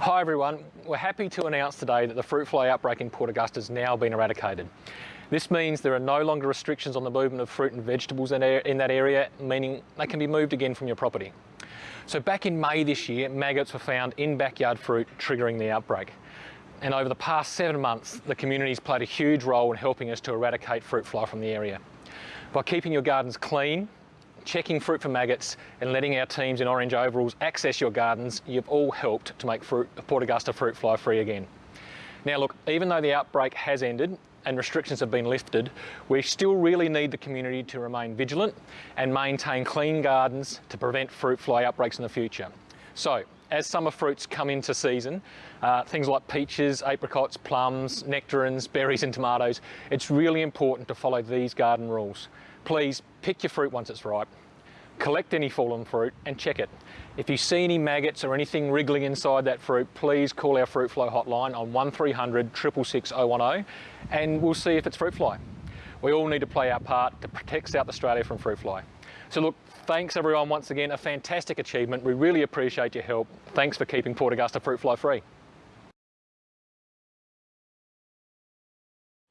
Hi everyone, we're happy to announce today that the fruit fly outbreak in Port Augusta has now been eradicated. This means there are no longer restrictions on the movement of fruit and vegetables in, that area, meaning they can be moved again from your property. So back in May this year, maggots were found in backyard fruit, triggering the outbreak. And over the past seven months, the community's played a huge role in helping us to eradicate fruit fly from the area. By keeping your gardens clean, checking fruit for maggots and letting our teams in orange overalls access your gardens, you've all helped to make fruit, Port Augusta fruit fly free again. Now look, even though the outbreak has ended and restrictions have been lifted, we still really need the community to remain vigilant and maintain clean gardens to prevent fruit fly outbreaks in the future. So, as summer fruits come into season, uh, things like peaches, apricots, plums, nectarines, berries and tomatoes, it's really important to follow these garden rules. Please pick your fruit once it's ripe, collect any fallen fruit and check it. If you see any maggots or anything wriggling inside that fruit, please call our fruit fly hotline on 1300 666 010 and we'll see if it's fruit fly. We all need to play our part to protect South Australia from fruit fly. So look, thanks everyone once again, a fantastic achievement. We really appreciate your help. Thanks for keeping Port Augusta fruit fly free.